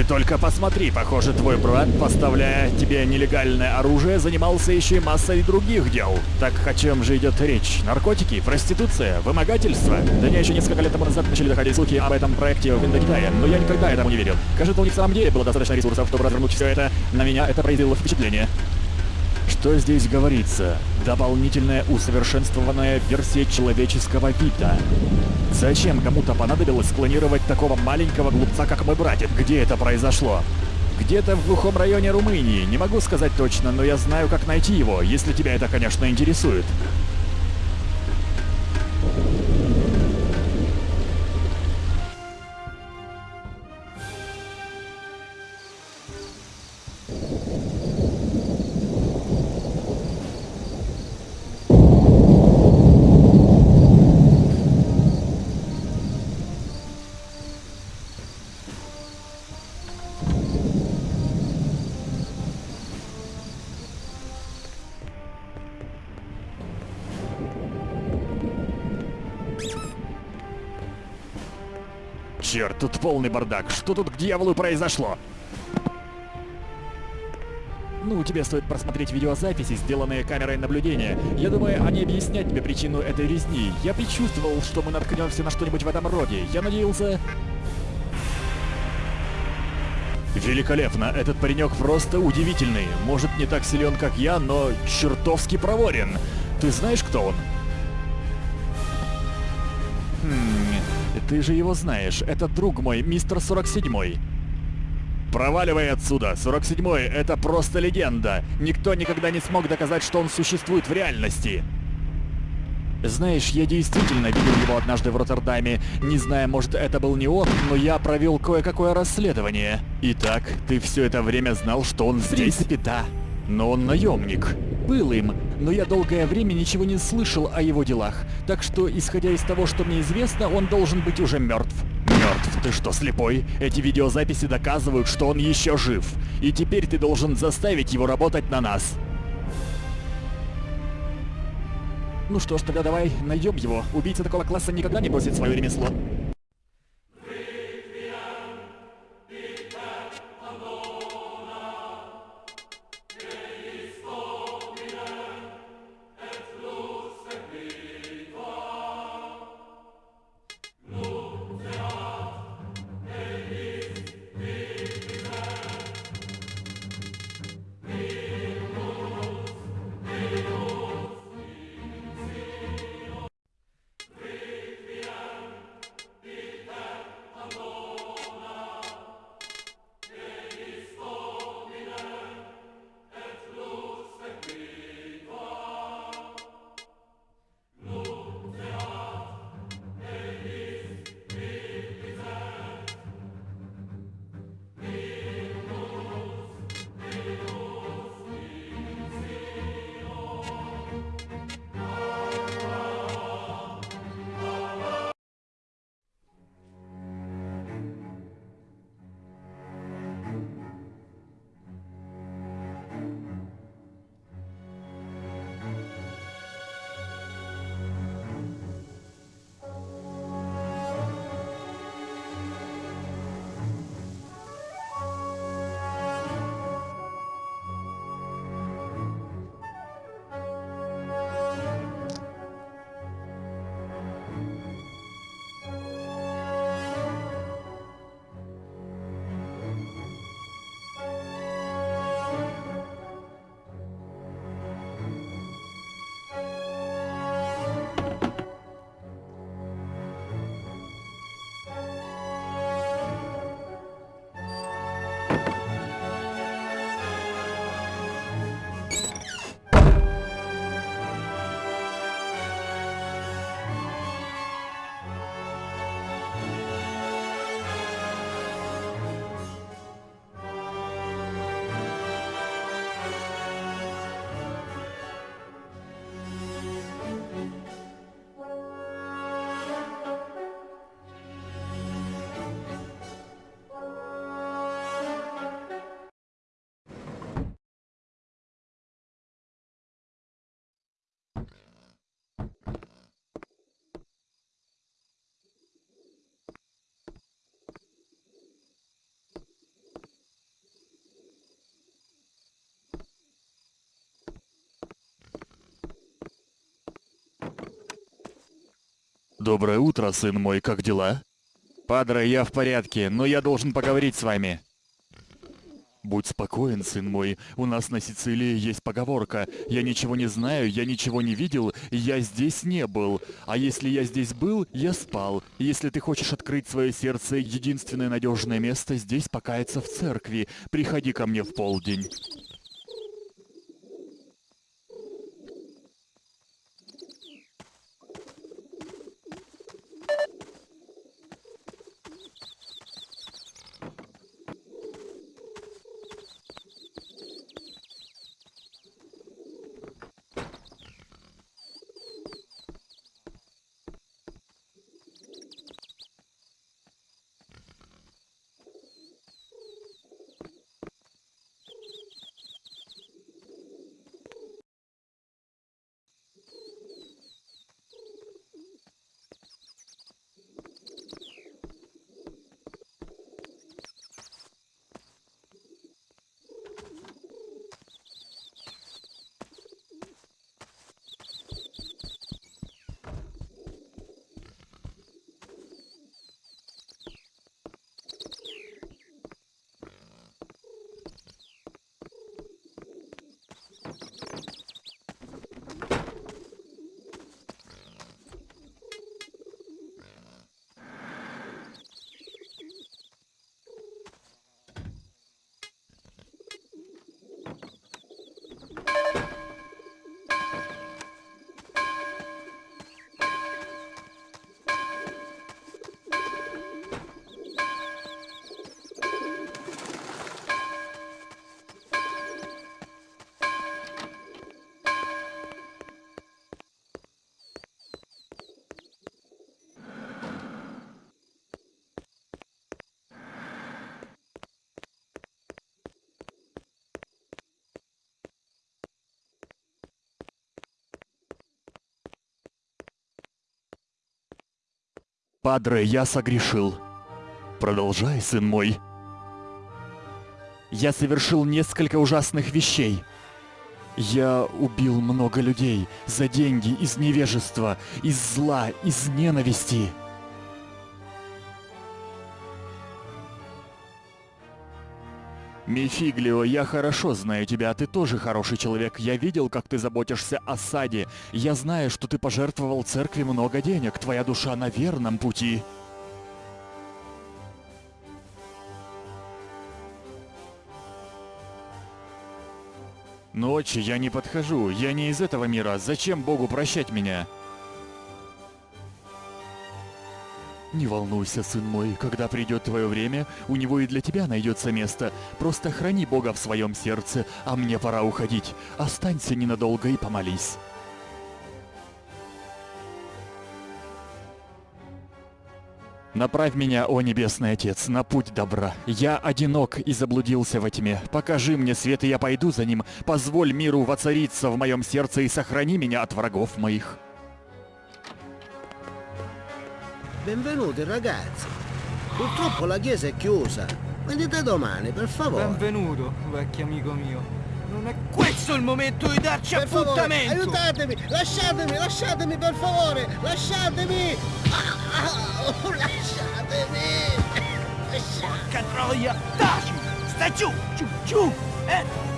Ты только посмотри, похоже, твой брат, поставляя тебе нелегальное оружие, занимался еще и массой других дел. Так о чем же идет речь? Наркотики, проституция, вымогательство? Да не, еще несколько лет тому назад начали доходить слухи об этом проекте в Индокитае, но я никогда этому не верил. Кажется, у них в самом деле было достаточно ресурсов, чтобы развернуть все это. На меня это произвело впечатление. Что здесь говорится? Дополнительная усовершенствованная версия человеческого вида. Зачем кому-то понадобилось клонировать такого маленького глупца, как мой братец? Где это произошло? Где-то в глухом районе Румынии. Не могу сказать точно, но я знаю, как найти его, если тебя это, конечно, интересует. Черт, тут полный бардак. Что тут к дьяволу произошло? Ну, тебе стоит просмотреть видеозаписи, сделанные камерой наблюдения. Я думаю, они объяснят тебе причину этой резни. Я предчувствовал, что мы наткнемся на что-нибудь в этом роде. Я надеялся... Великолепно, этот паренек просто удивительный. Может, не так силен, как я, но чертовски проворен. Ты знаешь, кто он? Ты же его знаешь. Это друг мой, мистер 47. Проваливай отсюда. 47-й — это просто легенда. Никто никогда не смог доказать, что он существует в реальности. Знаешь, я действительно видел его однажды в Роттердаме. Не знаю, может это был не он, но я провел кое-какое расследование. Итак, ты все это время знал, что он здесь? В принципе, да. Но он наемник. Был им, но я долгое время ничего не слышал о его делах. Так что, исходя из того, что мне известно, он должен быть уже мертв. Мертв? Ты что, слепой? Эти видеозаписи доказывают, что он еще жив. И теперь ты должен заставить его работать на нас. Ну что ж, тогда давай найдем его. Убийца такого класса никогда не бросит свое ремесло. Доброе утро, сын мой, как дела? Падре, я в порядке, но я должен поговорить с вами. Будь спокоен, сын мой, у нас на Сицилии есть поговорка «Я ничего не знаю, я ничего не видел, я здесь не был, а если я здесь был, я спал. Если ты хочешь открыть свое сердце, единственное надежное место здесь покаяться в церкви, приходи ко мне в полдень». Падре, я согрешил. Продолжай, сын мой. Я совершил несколько ужасных вещей. Я убил много людей за деньги, из невежества, из зла, из ненависти. Мефиглио, я хорошо знаю тебя, ты тоже хороший человек. Я видел, как ты заботишься о саде. Я знаю, что ты пожертвовал церкви много денег. Твоя душа на верном пути. Ночи я не подхожу, я не из этого мира. Зачем Богу прощать меня? Не волнуйся, сын мой, когда придет твое время, у него и для тебя найдется место. Просто храни Бога в своем сердце, а мне пора уходить. Останься ненадолго и помолись. Направь меня, о Небесный Отец, на путь добра. Я одинок и заблудился во тьме. Покажи мне свет, и я пойду за ним. Позволь миру воцариться в моем сердце и сохрани меня от врагов моих. Benvenuti ragazzi. Purtroppo la chiesa è chiusa. Venite domani, per favore. Benvenuto, vecchio amico mio. Non è questo il momento di darci Per favore, appuntamento! aiutatemi! Lasciatemi, lasciatemi per favore! Lasciatemi! Ah, ah, oh, lasciatemi! Lasciatemi! Porca troia! Taci! Stai giù! Giù, giù! Eh!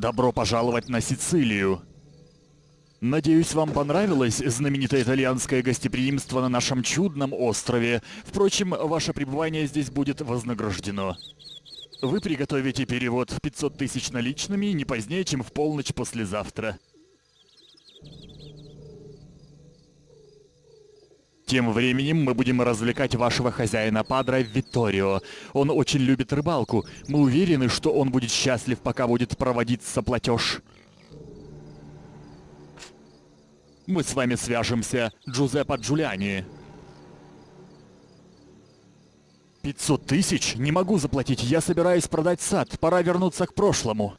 Добро пожаловать на Сицилию. Надеюсь, вам понравилось знаменитое итальянское гостеприимство на нашем чудном острове. Впрочем, ваше пребывание здесь будет вознаграждено. Вы приготовите перевод в 500 тысяч наличными не позднее, чем в полночь послезавтра. Тем временем мы будем развлекать вашего хозяина Падра Витторио. Он очень любит рыбалку. Мы уверены, что он будет счастлив, пока будет проводиться платеж. Мы с вами свяжемся, Джузеппе Джулиани. 500 тысяч? Не могу заплатить, я собираюсь продать сад, пора вернуться к прошлому.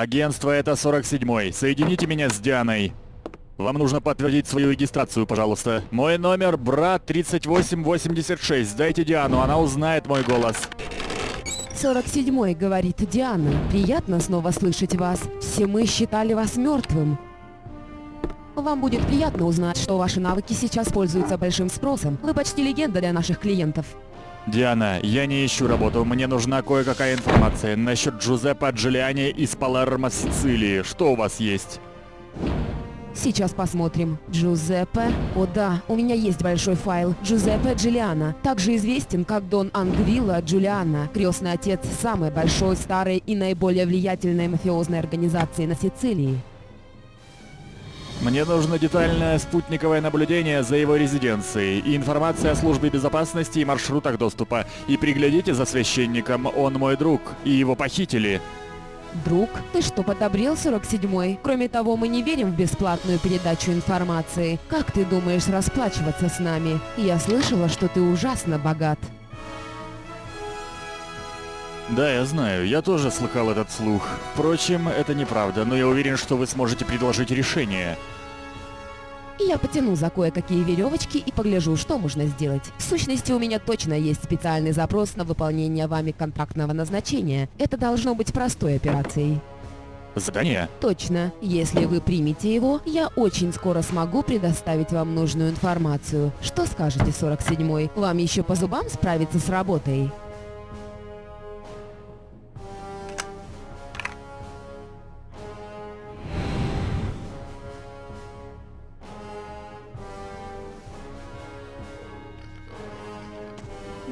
Агентство это 47-й. Соедините меня с Дианой. Вам нужно подтвердить свою регистрацию, пожалуйста. Мой номер брат 3886. Дайте Диану, она узнает мой голос. 47-й, говорит Диана. Приятно снова слышать вас. Все мы считали вас мертвым. Вам будет приятно узнать, что ваши навыки сейчас пользуются большим спросом. Вы почти легенда для наших клиентов. Диана, я не ищу работу, мне нужна кое-какая информация насчет Джузеппе Джулиани из Палермо, Сицилии. Что у вас есть? Сейчас посмотрим. Джузеппе. О да, у меня есть большой файл. Джузеппе Джулиана. Также известен как Дон Ангвилла Джулиана. Крестный отец самой большой, старой и наиболее влиятельной мафиозной организации на Сицилии. Мне нужно детальное спутниковое наблюдение за его резиденцией и информация о службе безопасности и маршрутах доступа. И приглядите за священником, он мой друг, и его похитили. Друг, ты что, подобрел 47-й? Кроме того, мы не верим в бесплатную передачу информации. Как ты думаешь расплачиваться с нами? Я слышала, что ты ужасно богат. Да, я знаю, я тоже слыхал этот слух. Впрочем, это неправда, но я уверен, что вы сможете предложить решение. Я потяну за кое-какие веревочки и погляжу, что можно сделать. В сущности, у меня точно есть специальный запрос на выполнение вами контрактного назначения. Это должно быть простой операцией. Задание? Точно. Если вы примете его, я очень скоро смогу предоставить вам нужную информацию. Что скажете, 47-й? Вам еще по зубам справиться с работой?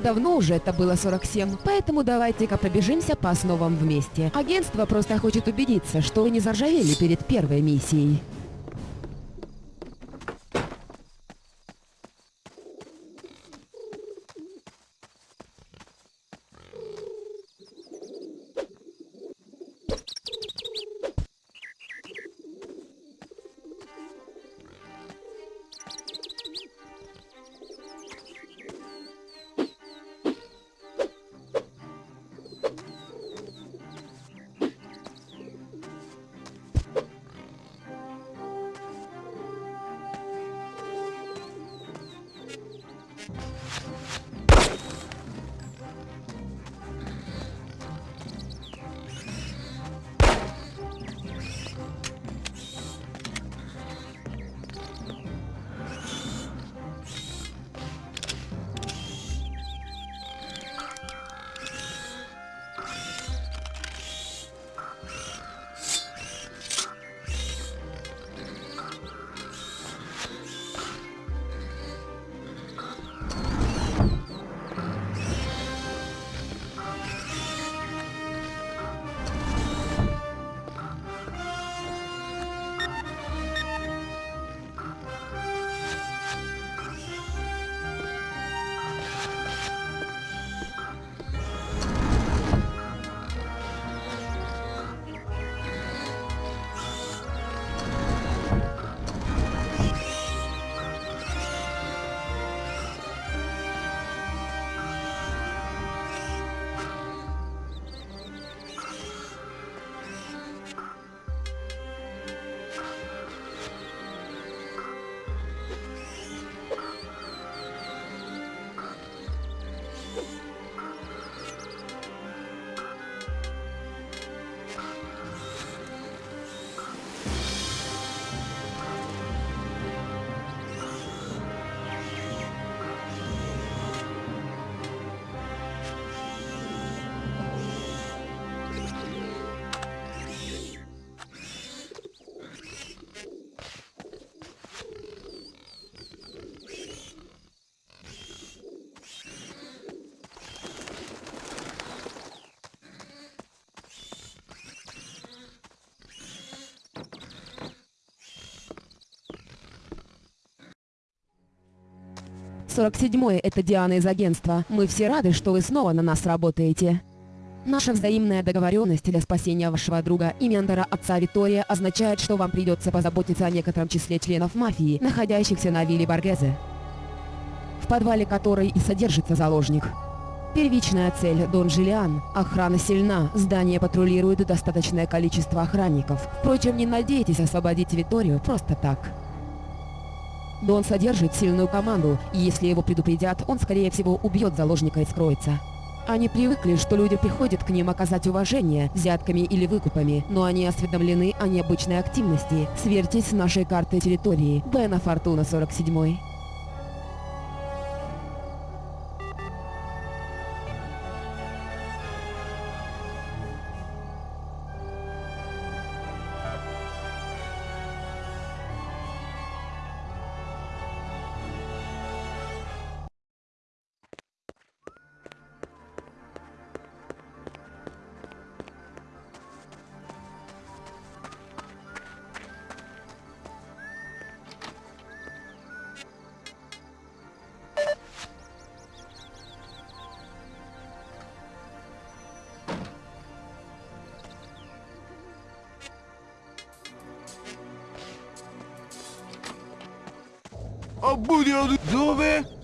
Давно уже это было 47, поэтому давайте-ка пробежимся по основам вместе. Агентство просто хочет убедиться, что вы не заржавели перед первой миссией. 47-й — это Диана из агентства. Мы все рады, что вы снова на нас работаете. Наша взаимная договоренность для спасения вашего друга и ментора отца Витория означает, что вам придется позаботиться о некотором числе членов мафии, находящихся на вилле Баргезе, в подвале которой и содержится заложник. Первичная цель – Дон Жилиан. Охрана сильна, здание патрулирует достаточное количество охранников. Впрочем, не надейтесь освободить Виторию просто так. Дон содержит сильную команду, и если его предупредят, он скорее всего убьет заложника и скроется. Они привыкли, что люди приходят к ним оказать уважение взятками или выкупами, но они осведомлены о необычной активности. Сверьтесь с нашей картой территории. Бена Фортуна 47. Buio, dove?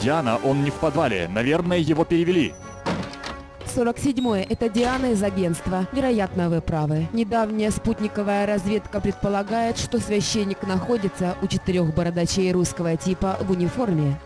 Диана, он не в подвале. Наверное, его перевели. 47-е – это Диана из агентства. Вероятно, вы правы. Недавняя спутниковая разведка предполагает, что священник находится у четырех бородачей русского типа в униформе.